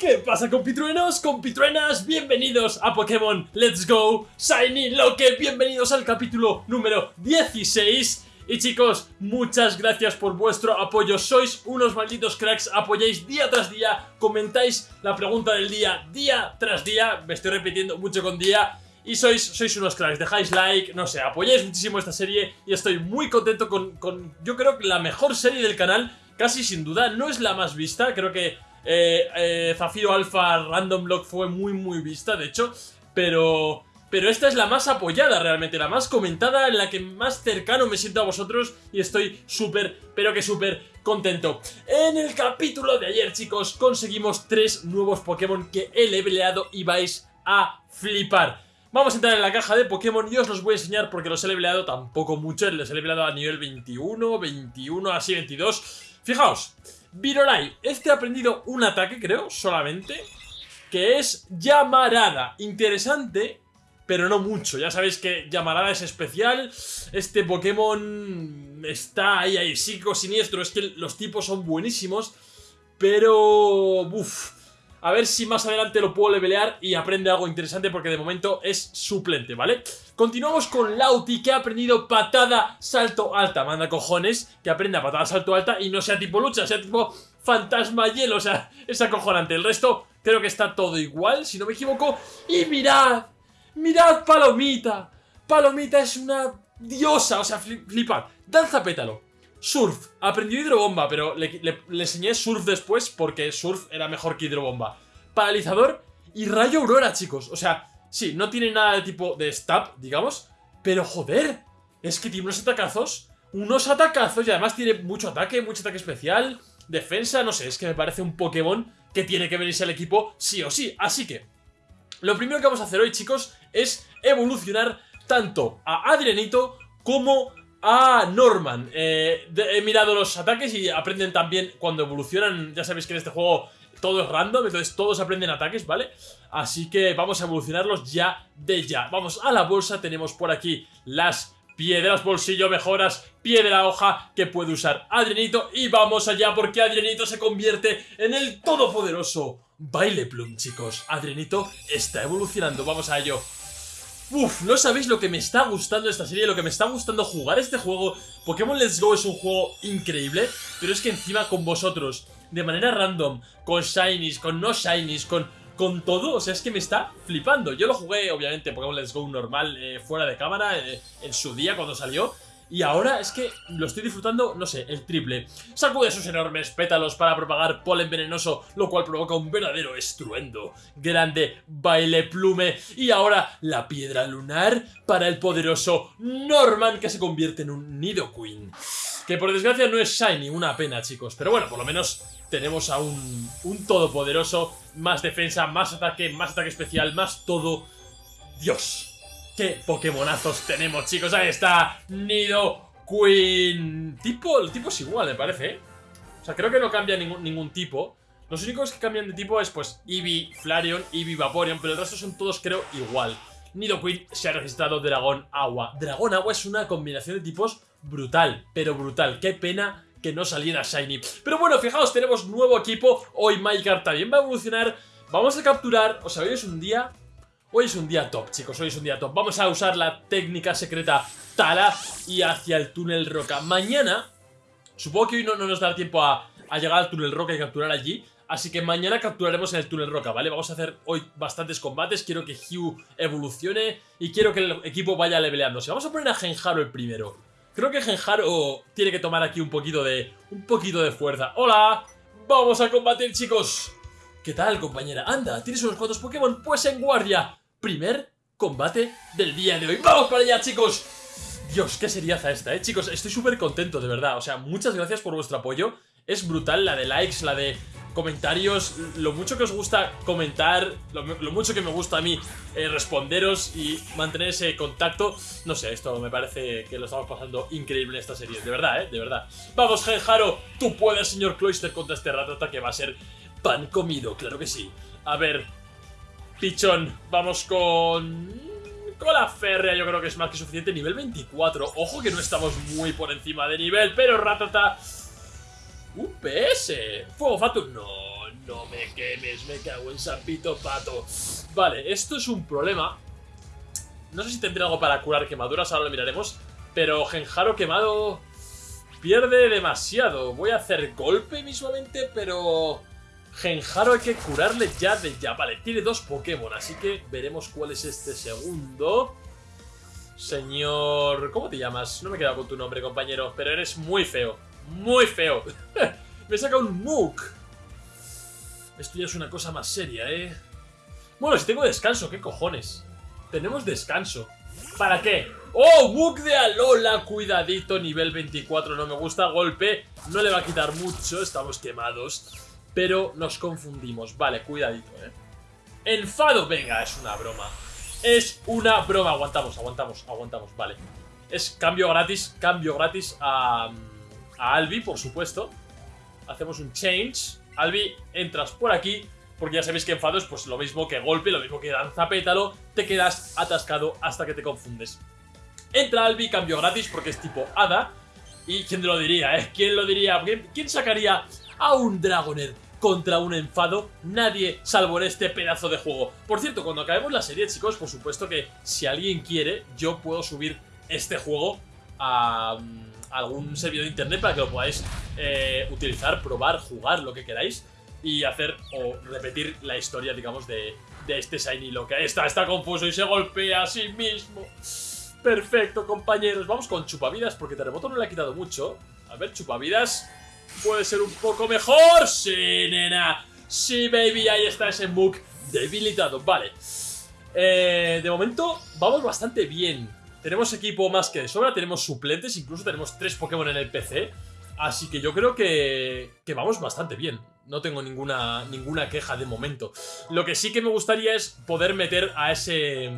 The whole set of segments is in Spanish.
¿Qué pasa compitruenos, compitruenas? Bienvenidos a Pokémon Let's Go. Shiny Loque, bienvenidos al capítulo número 16 y chicos, muchas gracias por vuestro apoyo, sois unos malditos cracks, apoyáis día tras día, comentáis la pregunta del día día tras día, me estoy repitiendo mucho con día. Y sois, sois unos cracks, dejáis like, no sé, apoyáis muchísimo esta serie. Y estoy muy contento con, con yo creo que la mejor serie del canal, casi sin duda, no es la más vista, creo que eh, eh, Zafiro Alpha Random Block fue muy muy vista, de hecho, pero... Pero esta es la más apoyada realmente, la más comentada, en la que más cercano me siento a vosotros y estoy súper, pero que súper contento. En el capítulo de ayer, chicos, conseguimos tres nuevos Pokémon que he leveleado y vais a flipar. Vamos a entrar en la caja de Pokémon y os los voy a enseñar porque los he leveleado tampoco mucho, les he leveleado a nivel 21, 21, así 22. Fijaos, Virorai, este ha aprendido un ataque, creo, solamente, que es Llamarada. Interesante, pero no mucho. Ya sabéis que Llamarada es especial. Este Pokémon está ahí, ahí, psico siniestro. Es que los tipos son buenísimos, pero... Uf, a ver si más adelante lo puedo levelear y aprende algo interesante porque de momento es suplente, ¿vale? Continuamos con Lauti que ha aprendido patada salto alta. Manda cojones que aprenda patada salto alta y no sea tipo lucha, sea tipo fantasma hielo. O sea, es acojonante. El resto creo que está todo igual, si no me equivoco. Y mirad, mirad Palomita. Palomita es una diosa, o sea, flipad. Danza pétalo. Surf. Aprendió hidrobomba, pero le, enseñé surf después porque surf era mejor que hidrobomba. Paralizador y rayo aurora, chicos. O sea, sí, no tiene nada de tipo de stab, digamos. Pero joder, es que tiene unos atacazos. Unos atacazos y además tiene mucho ataque, mucho ataque especial. Defensa, no sé, es que me parece un Pokémon que tiene que venirse al equipo sí o sí. Así que, lo primero que vamos a hacer hoy, chicos, es evolucionar tanto a Adrianito como a Norman. Eh, he mirado los ataques y aprenden también cuando evolucionan. Ya sabéis que en este juego todo es random, entonces todos aprenden ataques, ¿vale? Así que vamos a evolucionarlos ya de ya. Vamos a la bolsa, tenemos por aquí las piedras bolsillo, mejoras, piedra hoja que puede usar Adrianito. Y vamos allá porque Adrianito se convierte en el todopoderoso Baile Plum, chicos. Adrianito está evolucionando, vamos a ello. Uf, no sabéis lo que me está gustando esta serie, lo que me está gustando jugar este juego. Pokémon Let's Go es un juego increíble, pero es que encima con vosotros, de manera random, con Shinies, con no Shinies, con, con todo, o sea, es que me está flipando. Yo lo jugué, obviamente, Pokémon Let's Go normal, eh, fuera de cámara, eh, en su día cuando salió, y ahora es que lo estoy disfrutando, no sé, el triple. Sacude sus enormes pétalos para propagar polen venenoso, lo cual provoca un verdadero estruendo. Grande baile plume. Y ahora la piedra lunar para el poderoso Norman que se convierte en un Nidoqueen. Que por desgracia no es Shiny, una pena chicos. Pero bueno, por lo menos tenemos a un, un todopoderoso. Más defensa, más ataque, más ataque especial, más todo. Dios, ¿Qué Pokémonazos tenemos, chicos? Ahí está, Nido Queen. Tipo, el tipo es igual, me parece, ¿eh? O sea, creo que no cambia ningún, ningún tipo. Los únicos que cambian de tipo es, pues, Eevee, Flareon, Eevee, Vaporeon, pero el resto son todos, creo, igual. Nido Queen se ha registrado Dragón Agua. Dragón Agua es una combinación de tipos brutal, pero brutal. Qué pena que no saliera Shiny. Pero bueno, fijaos, tenemos nuevo equipo. Hoy Mycart también va a evolucionar. Vamos a capturar, o sea, hoy es un día Hoy es un día top, chicos, hoy es un día top. Vamos a usar la técnica secreta Tala y hacia el túnel roca. Mañana, supongo que hoy no, nos dará tiempo a, llegar al túnel roca y capturar allí. Así que mañana capturaremos en el túnel roca, ¿vale? Vamos a hacer hoy bastantes combates. Quiero que Hugh evolucione y quiero que el equipo vaya leveleándose. Vamos a poner a Genjaro el primero. Creo que Genjaro tiene que tomar aquí un poquito de, un poquito de fuerza. ¡Hola! ¡Vamos a combatir, chicos! ¿Qué tal, compañera? Anda, ¿tienes unos cuantos Pokémon? Pues en guardia primer combate del día de hoy. ¡Vamos para allá, chicos! Dios, qué seriaza esta, eh, chicos, estoy súper contento, de verdad, o sea, muchas gracias por vuestro apoyo, es brutal la de likes, la de comentarios, lo mucho que os gusta comentar, lo, mucho que me gusta a mí eh, responderos y mantener ese contacto, no sé, esto me parece que lo estamos pasando increíble en esta serie, de verdad, eh, de verdad. Vamos, Genjaro, tú puedes, señor Cloyster, contra este ratata que va a ser pan comido, claro que sí. A ver, Pichón, vamos con... Con la férrea yo creo que es más que suficiente. Nivel 24. Ojo que no estamos muy por encima de nivel, pero Ratata... UPS. Fuego Fatum. No, no me quemes, me cago en Sapito Pato. Vale, esto es un problema. No sé si tendré algo para curar quemaduras, ahora lo miraremos. Pero Genjaro quemado pierde demasiado. Voy a hacer golpe mismamente, pero... Genjaro hay que curarle ya de ya. Vale, tiene dos Pokémon, así que veremos cuál es este segundo. Señor... ¿Cómo te llamas? No me he quedado con tu nombre, compañero, pero eres muy feo. Muy feo. me saca un Mook. Esto ya es una cosa más seria, ¿eh? Bueno, si tengo descanso, ¿qué cojones? Tenemos descanso. ¿Para qué? ¡Oh! Mook de Alola, cuidadito, nivel 24, no me gusta, golpe, no le va a quitar mucho, estamos quemados, pero nos confundimos, vale, cuidadito, eh. Enfado, venga, es una broma, es una broma, aguantamos, aguantamos, aguantamos, vale. Es cambio gratis, cambio gratis a, a Albi, por supuesto, hacemos un change, Albi, entras por aquí, porque ya sabéis que enfado es pues lo mismo que golpe, lo mismo que danza pétalo, te quedas atascado hasta que te confundes. Entra Albi, cambio gratis porque es tipo Hada. Y quién lo diría, ¿eh? ¿Quién lo diría? ¿Quién sacaría a un Dragoner contra un enfado? Nadie, salvo en este pedazo de juego. Por cierto, cuando acabemos la serie, chicos, por supuesto que si alguien quiere, yo puedo subir este juego a, mm, algún servidor de internet para que lo podáis eh, utilizar, probar, jugar, lo que queráis y hacer o repetir la historia, digamos, de, de este Shiny Lo que está, está confuso y se golpea a sí mismo. Perfecto, compañeros. Vamos con chupavidas porque Terremoto no le ha quitado mucho. A ver, chupavidas puede ser un poco mejor. Sí, nena. Sí, baby. Ahí está ese Mook debilitado. Vale. Eh, de momento vamos bastante bien. Tenemos equipo más que de sobra. Tenemos suplentes. Incluso tenemos tres Pokémon en el PC. Así que yo creo que, que vamos bastante bien. No tengo ninguna, ninguna queja de momento. Lo que sí que me gustaría es poder meter a ese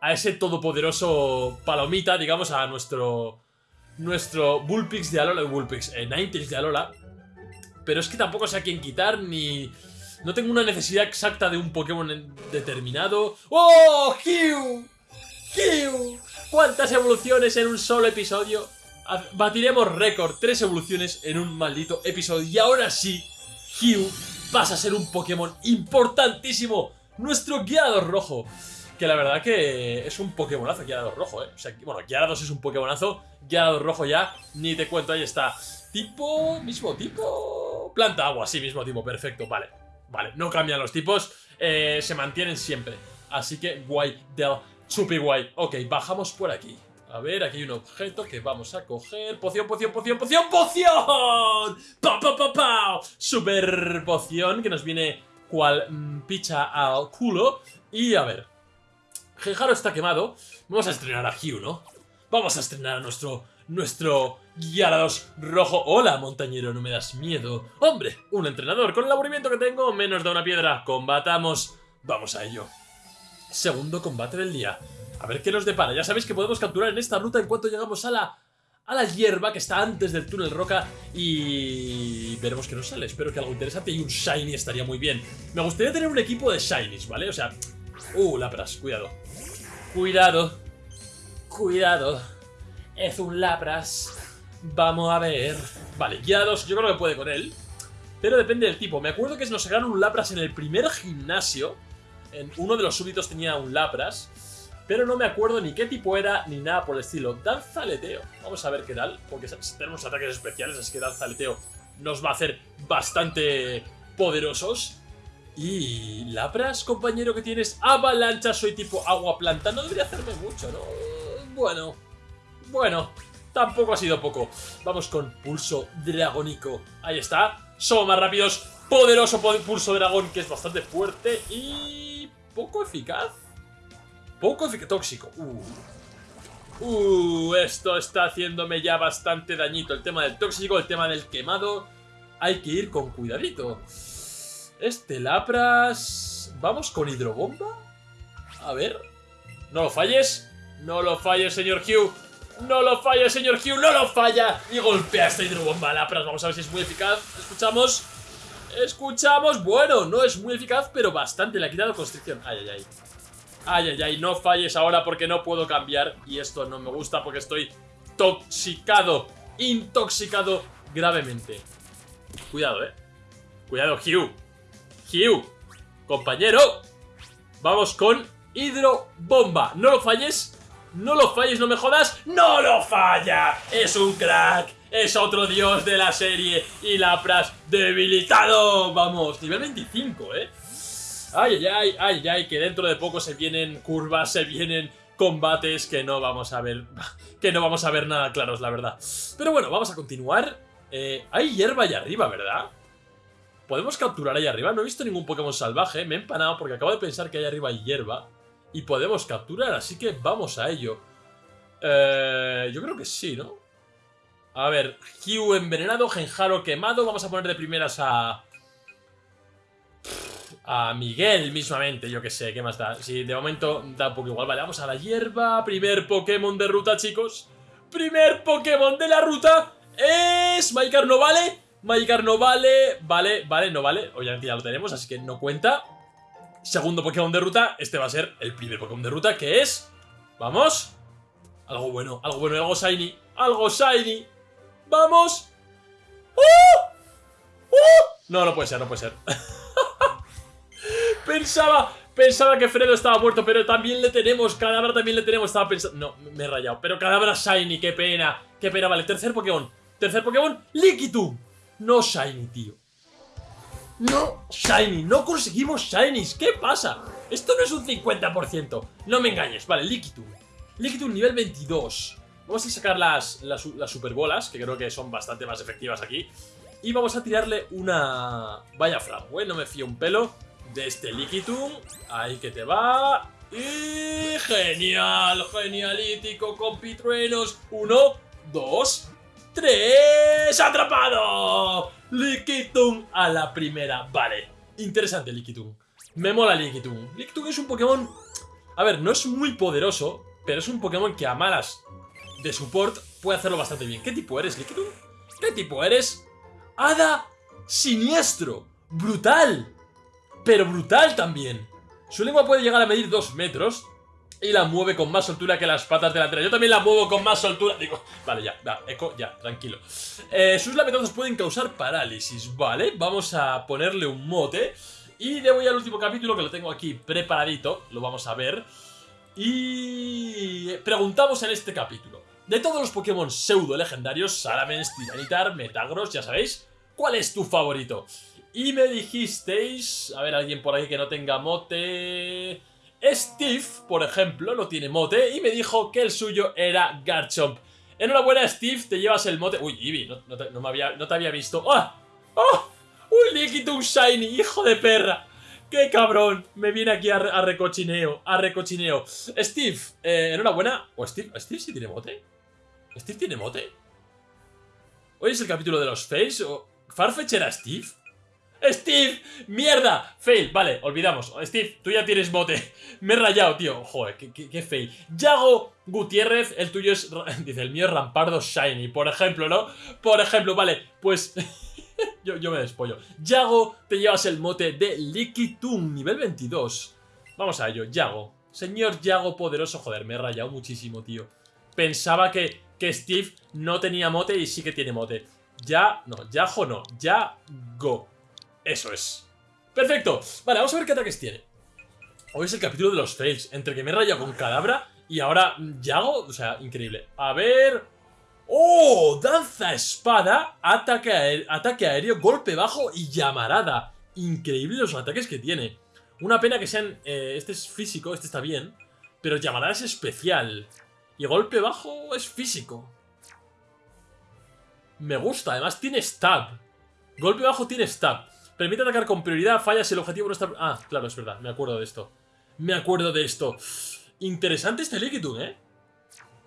a ese todopoderoso palomita, digamos, a nuestro nuestro Bullpix de Alola, Bullpix, eh, de Alola. Pero es que tampoco sé a quién quitar, ni... No tengo una necesidad exacta de un Pokémon determinado. ¡Oh, Hugh! ¡Hugh! ¿Cuántas evoluciones en un solo episodio? Batiremos récord, tres evoluciones en un maldito episodio. Y ahora sí, Hugh pasa a ser un Pokémon importantísimo. Nuestro guiado rojo. Que la verdad que es un Pokémonazo Gyarados rojo, ¿eh? O sea, bueno, Gyarados es un Pokémonazo, Gyarados rojo ya, ni te cuento, ahí está. Tipo, mismo tipo... Planta agua, sí, mismo tipo, perfecto, vale. Vale, no cambian los tipos, eh, se mantienen siempre. Así que guay del chupi guay. Ok, bajamos por aquí. A ver, aquí hay un objeto que vamos a coger. Poción, poción, poción, poción, poción. ¡Pau, pau, pau, pau! Super poción que nos viene cual mm, picha al culo. Y a ver, Genjaro está quemado. Vamos a estrenar a Hugh, ¿no? Vamos a estrenar a nuestro... Nuestro Gyarados rojo. Hola, montañero, no me das miedo. Hombre, un entrenador. Con el aburrimiento que tengo, menos da una piedra. Combatamos. Vamos a ello. Segundo combate del día. A ver qué nos depara. Ya sabéis que podemos capturar en esta ruta en cuanto llegamos a la a la hierba que está antes del túnel roca y veremos qué nos sale. Espero que algo interesante y un shiny estaría muy bien. Me gustaría tener un equipo de shinies, ¿vale? O sea, uh, lapras, cuidado. Cuidado. Cuidado. Es un Lapras. Vamos a ver. Vale, guiados, yo creo que puede con él. Pero depende del tipo. Me acuerdo que nos sacaron un Lapras en el primer gimnasio. En uno de los súbditos tenía un Lapras. Pero no me acuerdo ni qué tipo era ni nada por el estilo. Danza aleteo. Vamos a ver qué tal. Porque tenemos ataques especiales, así que danza aleteo nos va a hacer bastante poderosos. Y Lapras, compañero, que tienes avalancha, soy tipo agua planta. No debería hacerme mucho, ¿no? Bueno, bueno, tampoco ha sido poco. Vamos con pulso dragónico. Ahí está. Somos más rápidos. Poderoso pulso dragón, que es bastante fuerte y poco eficaz. Poco eficaz. Tóxico. Uh. Uh, esto está haciéndome ya bastante dañito. El tema del tóxico, el tema del quemado. Hay que ir con cuidadito. Este Lapras... ¿Vamos con hidrobomba? A ver... No lo falles. No lo falles, señor Hugh. No lo falles, señor Hugh. No lo falla. Y golpea esta hidrobomba Lapras. Vamos a ver si es muy eficaz. Escuchamos. Escuchamos. Bueno, no es muy eficaz, pero bastante. Le ha quitado constricción. Ay, ay, ay. Ay, ay, ay. No falles ahora porque no puedo cambiar. Y esto no me gusta porque estoy toxicado. Intoxicado gravemente. Cuidado, eh. Cuidado, Hugh. Hugh, compañero. Vamos con hidrobomba. No lo falles. No lo falles, no me jodas. ¡No lo falla! Es un crack. Es otro dios de la serie. Y la pras debilitado. Vamos, nivel 25, ¿eh? Ay, ay, ay, ay, que dentro de poco se vienen curvas, se vienen combates que no vamos a ver, que no vamos a ver nada claros, la verdad. Pero bueno, vamos a continuar. Eh, hay hierba allá arriba, ¿verdad? Podemos capturar ahí arriba. No he visto ningún Pokémon salvaje. Me he empanado porque acabo de pensar que ahí arriba hay hierba. Y podemos capturar, así que vamos a ello. Eh, yo creo que sí, ¿no? A ver, Hugh envenenado, Genjaro quemado. Vamos a poner de primeras a... A Miguel mismamente, yo que sé, ¿qué más da? Sí, de momento da un poco igual. Vale, vamos a la hierba. Primer Pokémon de ruta, chicos. Primer Pokémon de la ruta es... Magikarp no vale. Magikarp no vale. Vale, vale, no vale. Obviamente ya lo tenemos, así que no cuenta. Segundo Pokémon de ruta. Este va a ser el primer Pokémon de ruta, que es... Vamos. Algo bueno, algo bueno, algo shiny. Algo shiny. ¡Vamos! ¡Uh! ¡Uh! No, no puede ser, no puede ser. pensaba, pensaba que Fredo estaba muerto, pero también le tenemos. Cadabra también le tenemos. Estaba pensando. No, me he rayado. Pero Cadabra Shiny, qué pena. Qué pena, vale. Tercer Pokémon. Tercer Pokémon, Liquitum. No Shiny, tío. No Shiny. No conseguimos Shinies. ¿Qué pasa? Esto no es un 50%. No me engañes. Vale, Liquitum. Liquitum nivel 22. Vamos a sacar las, las, las superbolas, que creo que son bastante más efectivas aquí. Y vamos a tirarle una... Vaya fragüe, no me fío un pelo de este Liquitum. Ahí que te va. Y genial, genialítico, compitruenos. Uno, dos, tres. ¡Atrapado! Liquitum a la primera. Vale, interesante Liquitum. Me mola Liquitum. Liquitum es un Pokémon... A ver, no es muy poderoso, pero es un Pokémon que a malas de support puede hacerlo bastante bien. ¿Qué tipo eres, Liquitum? ¿Qué tipo eres? ¡Hada siniestro! ¡Brutal! Pero brutal también. Su lengua puede llegar a medir 2 metros y la mueve con más soltura que las patas delanteras. Yo también la muevo con más soltura. Digo, vale, ya, va, eco, ya, tranquilo. Eh, sus lametazos pueden causar parálisis, ¿vale? Vamos a ponerle un mote. Y de voy al último capítulo que lo tengo aquí preparadito. Lo vamos a ver. Y preguntamos en este capítulo. De todos los Pokémon pseudo legendarios, Salamence, Tiranitar, Metagross, ya sabéis, ¿cuál es tu favorito? Y me dijisteis... A ver, alguien por ahí que no tenga mote... Steve, por ejemplo, no tiene mote y me dijo que el suyo era Garchomp. Enhorabuena, Steve, te llevas el mote... Uy, Eevee, no, te, me había, no te había visto. ¡Oh! ¡Oh! ¡Un Shiny, hijo de perra! ¡Qué cabrón! Me viene aquí a, a recochineo, a recochineo. Steve, eh, enhorabuena. ¿O Steve? ¿Steve sí tiene mote? ¿Steve tiene mote? ¿Hoy es el capítulo de los fails? ¿O ¿Farfetch era Steve? ¡Steve! ¡Mierda! Fail, vale, olvidamos Steve, tú ya tienes mote Me he rayado, tío Joder, qué, fail Yago Gutiérrez, el tuyo es... Dice, el mío es Rampardo Shiny Por ejemplo, ¿no? Por ejemplo, vale Pues... yo, yo me despollo Yago, te llevas el mote de Liquitum Nivel 22 Vamos a ello, Yago Señor Yago poderoso Joder, me he rayado muchísimo, tío Pensaba que, que Steve no tenía mote y sí que tiene mote Ya... No, Yago no Yago eso es. Perfecto. Vale, vamos a ver qué ataques tiene. Hoy es el capítulo de los fails. Entre que me he rayado con Cadabra y ahora Yago. O sea, increíble. A ver... ¡Oh! Danza espada, ataque, aéreo, ataque aéreo, golpe bajo y llamarada. Increíble los ataques que tiene. Una pena que sean... Eh, este es físico, este está bien. Pero llamarada es especial. Y golpe bajo es físico. Me gusta, además tiene stab. Golpe bajo tiene stab. Permite atacar con prioridad, falla si el objetivo no está... Ah, claro, es verdad, me acuerdo de esto. Me acuerdo de esto. Interesante este Liquitum, ¿eh?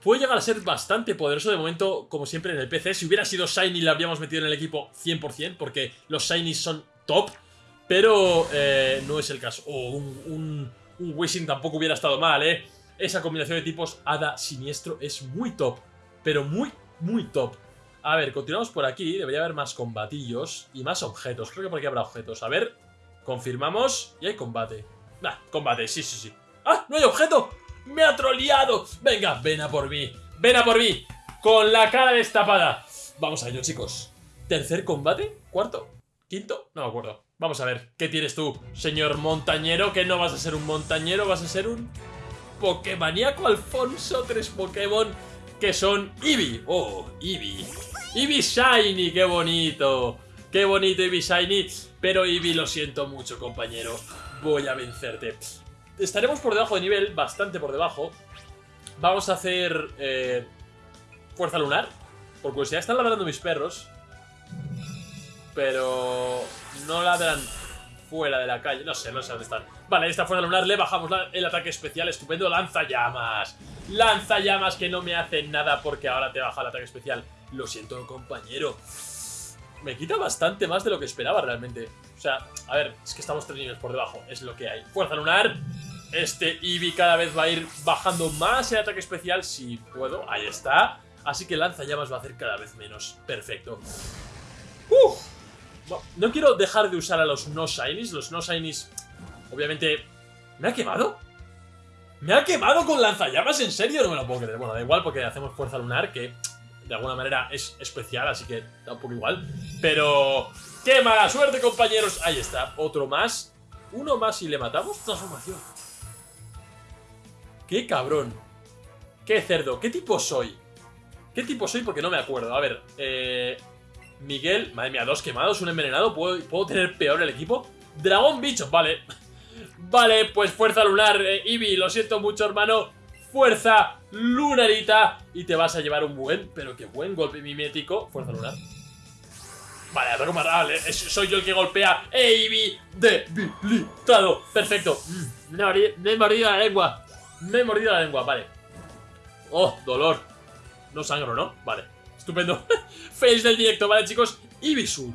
Puede llegar a ser bastante poderoso de momento, como siempre en el PC. Si hubiera sido Shiny lo habríamos metido en el equipo 100%, porque los Shinies son top. Pero eh, no es el caso. Oh, un, un, un Wishing tampoco hubiera estado mal, ¿eh? Esa combinación de tipos Hada Siniestro es muy top. Pero muy, muy top. A ver, continuamos por aquí. Debería haber más combatillos y más objetos. Creo que por aquí habrá objetos. A ver, confirmamos. Y hay combate. Nah, combate, sí, sí, sí. ¡Ah! ¡No hay objeto! ¡Me ha troleado! Venga, ven a por mí. ¡Ven a por mí! Con la cara destapada. Vamos a ello, chicos. ¿Tercer combate? ¿Cuarto? ¿Quinto? No me acuerdo. Vamos a ver, ¿qué tienes tú, señor montañero? Que no vas a ser un montañero, vas a ser un Pokémoníaco Alfonso. Tres Pokémon que son Eevee. Oh, Eevee. Eevee Shiny, qué bonito. Qué bonito Eevee Shiny. Pero Eevee, lo siento mucho, compañero. Voy a vencerte. Estaremos por debajo de nivel, bastante por debajo. Vamos a hacer... Eh, fuerza lunar. Por curiosidad, están ladrando mis perros. Pero... No ladran fuera de la calle. No sé, no sé dónde están. Vale, esta fuerza lunar le bajamos el ataque especial. Estupendo. Lanza llamas. Lanza llamas que no me hacen nada porque ahora te baja el ataque especial. Lo siento, compañero. Me quita bastante más de lo que esperaba realmente. O sea, a ver, es que estamos tres niveles por debajo. Es lo que hay. Fuerza lunar. Este Eevee cada vez va a ir bajando más el ataque especial si puedo. Ahí está. Así que lanza llamas va a hacer cada vez menos. Perfecto. Uf. No, quiero dejar de usar a los no shinies. Los no shinies, obviamente... ¿Me ha quemado? ¿Me ha quemado con lanzallamas? ¿En serio? No me lo puedo creer. Bueno, da igual porque hacemos fuerza lunar, que de alguna manera es especial, así que da un poco igual. Pero... ¡Qué mala suerte, compañeros! Ahí está, otro más. Uno más y le matamos. Transformación. ¡Qué cabrón! ¡Qué cerdo! ¿Qué tipo soy? ¿Qué tipo soy? Porque no me acuerdo. A ver, eh... Miguel, madre mía, dos quemados, un envenenado. ¿Puedo, tener peor el equipo? Dragón bicho, vale. Vale, pues fuerza lunar, eh, Eevee, lo siento mucho, hermano. Fuerza lunarita. Y te vas a llevar un buen, pero qué buen golpe mimético. Fuerza lunar. Vale, ataco más vale, soy yo el que golpea. Eevee debilitado. Perfecto. Mm, me he mordido la lengua. Me he mordido la lengua, vale. Oh, dolor. No sangro, ¿no? Vale. Estupendo. Face del directo, ¿vale, chicos? Ibisur.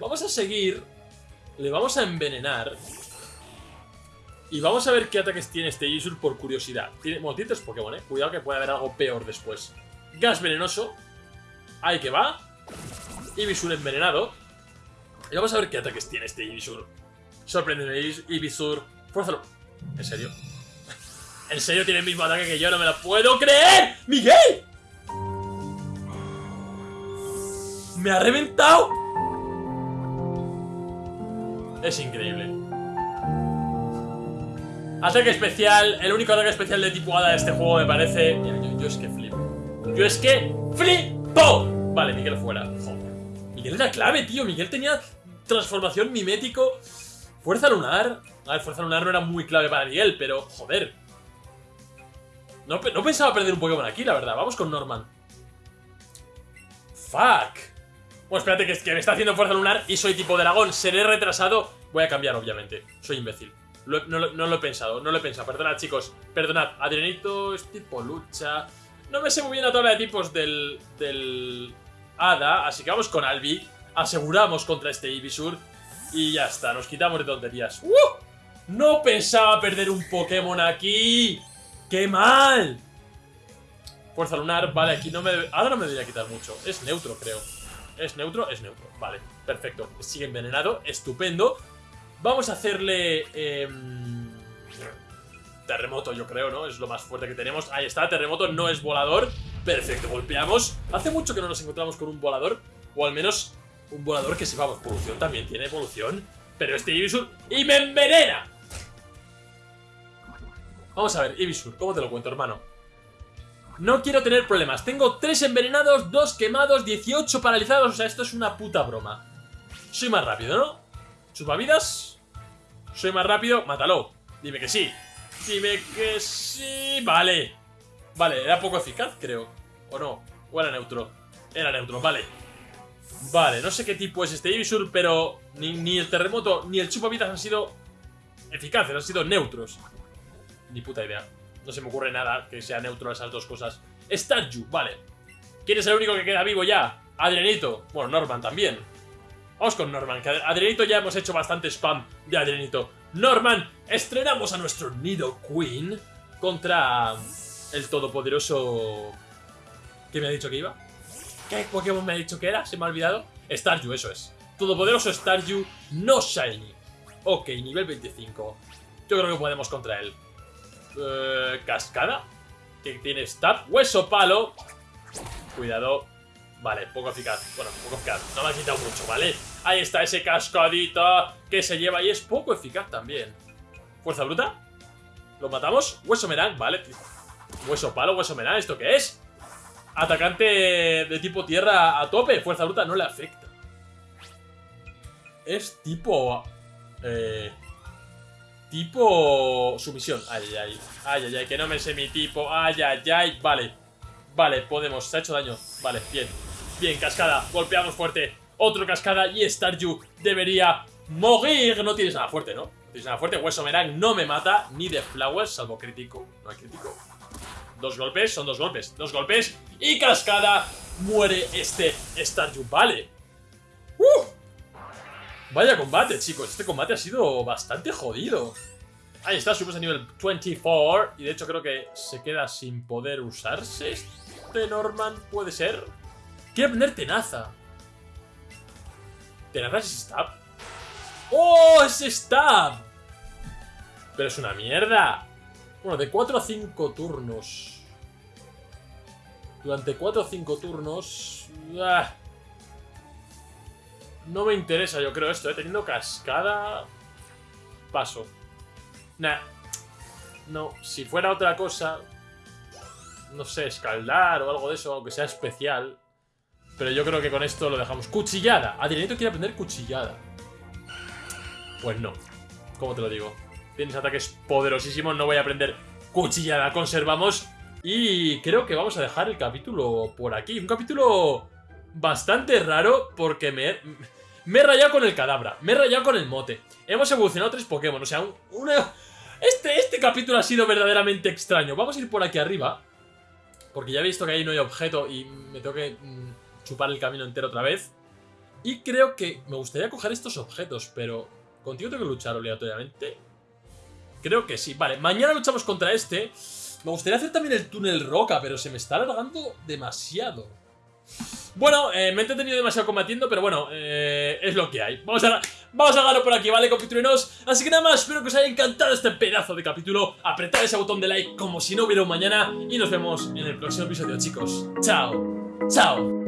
Vamos a seguir. Le vamos a envenenar. Y vamos a ver qué ataques tiene este Ibisur por curiosidad. Tiene, bueno, tiene tres Pokémon, ¿eh? Cuidado que puede haber algo peor después. Gas venenoso. Ahí que va. Ibisur envenenado. Y vamos a ver qué ataques tiene este Ibisur. Sorprendeme, Ibisur. Fuérzalo. ¿En serio? ¿En serio tiene el mismo ataque que yo? ¡No me lo puedo creer! ¡Miguel! ¡Me ha reventado! Es increíble. Ataque especial. El único ataque especial de tipo hada de este juego me parece... Yo, es que flipo. Yo es que flipo. Vale, Miguel fuera. Joder. Miguel era clave, tío. Miguel tenía transformación mimético. Fuerza lunar. A ver, fuerza lunar no era muy clave para Miguel, pero joder. No, no pensaba perder un Pokémon aquí, la verdad. Vamos con Norman. Fuck. Bueno, espérate, que, que me está haciendo fuerza lunar y soy tipo dragón. Seré retrasado. Voy a cambiar, obviamente. Soy imbécil. no, lo he pensado, no lo he pensado. Perdonad, chicos. Perdonad. Adrianito es tipo lucha. No me sé muy bien la tabla de tipos del, del Hada, así que vamos con Albi. Aseguramos contra este Ibisur. Y ya está, nos quitamos de tonterías. ¡Uh! No pensaba perder un Pokémon aquí. ¡Qué mal! Fuerza lunar, vale, aquí no me... Ahora no me debería quitar mucho. Es neutro, creo. ¿Es neutro? Es neutro. Vale, perfecto. Sigue envenenado. Estupendo. Vamos a hacerle... Em, terremoto, yo creo, ¿no? Es lo más fuerte que tenemos. Ahí está, terremoto no es volador. Perfecto, golpeamos. Hace mucho que no nos encontramos con un volador. O al menos un volador que sepamos. Evolución también tiene evolución. Pero este Ibisur... ¡Y me envenena! Vamos a ver, Ibisur, ¿cómo te lo cuento, hermano? No quiero tener problemas. Tengo 3 envenenados, 2 quemados, 18 paralizados. O sea, esto es una puta broma. Soy más rápido, ¿no? Chupavidas. Soy más rápido. Mátalo. Dime que sí. Dime que sí. Vale. Vale, era poco eficaz, creo. ¿O no? ¿O era neutro? Era neutro, vale. Vale, no sé qué tipo es este Ibisur, pero ni, ni el terremoto ni el chupavidas han sido eficaces, han sido neutros. Ni puta idea. No se me ocurre nada que sea neutro esas dos cosas. Starju, vale. ¿Quién es el único que queda vivo ya? Adrianito. Bueno, Norman también. Vamos con Norman, que ya hemos hecho bastante spam de Adrianito. Norman, estrenamos a nuestro Nido Queen contra el todopoderoso... ¿Qué me ha dicho que iba? ¿Qué Pokémon me ha dicho que era? Se me ha olvidado. Staryu, eso es. Todopoderoso Staryu, no Shiny. Ok, nivel 25. Yo creo que podemos contra él. Eh, cascada. Que tiene stab. Hueso palo. Cuidado. Vale, poco eficaz. Bueno, poco eficaz. No me ha quitado mucho, ¿vale? Ahí está ese cascadita que se lleva y es poco eficaz también. Fuerza bruta. ¿Lo matamos? Hueso merán, vale. Hueso palo, hueso merán. ¿Esto qué es? Atacante de tipo tierra a tope. Fuerza bruta no le afecta. Es tipo... Eh, tipo... Sumisión. Ay, ay, ay. Ay, ay. Que no me sé mi tipo. Ay, ay, ay. Vale. Vale, podemos. Se ha hecho daño. Vale, bien. Bien, cascada. Golpeamos fuerte. Otro cascada y Staryu debería morir. No tienes nada fuerte, ¿no? No tienes nada fuerte. Hueso Merang no me mata ni de Flowers, salvo crítico. No hay crítico. Dos golpes, son dos golpes. Dos golpes y cascada. Muere este Staryu. Vale. ¡Uh! Vaya combate, chicos. Este combate ha sido bastante jodido. Ahí está, subimos a nivel 24. Y de hecho creo que se queda sin poder usarse este Norman. ¿Puede ser? Quiere aprender Tenaza. ¿Tenaza es Stab? ¡Oh! ¡Es Stab! Pero es una mierda. Bueno, de 4 a 5 turnos. Durante 4 o 5 turnos... Ah, no me interesa, yo creo, esto, ¿eh? Teniendo cascada... Paso. Nah. No, si fuera otra cosa... No sé, escaldar o algo de eso, aunque sea especial. Pero yo creo que con esto lo dejamos. ¡Cuchillada! Adrianito quiere aprender cuchillada. Pues no. ¿Cómo te lo digo? Tienes ataques poderosísimos, no voy a aprender cuchillada. Conservamos. Y creo que vamos a dejar el capítulo por aquí. Un capítulo bastante raro porque me... Me he rayado con el cadabra, me he rayado con el mote. Hemos evolucionado tres Pokémon, o sea, una... Este, este capítulo ha sido verdaderamente extraño. Vamos a ir por aquí arriba. Porque ya he visto que ahí no hay objeto y me tengo que mm, chupar el camino entero otra vez. Y creo que me gustaría coger estos objetos, pero... ¿Contigo tengo que luchar obligatoriamente? Creo que sí. Vale, mañana luchamos contra este. Me gustaría hacer también el túnel roca, pero se me está alargando demasiado. Bueno, eh, me he entretenido demasiado combatiendo, pero bueno, eh, es lo que hay. Vamos a, vamos por aquí, ¿vale, compitruenos? Así que nada más, espero que os haya encantado este pedazo de capítulo. Apretad ese botón de like como si no hubiera un mañana y nos vemos en el próximo episodio, chicos. Chao, chao.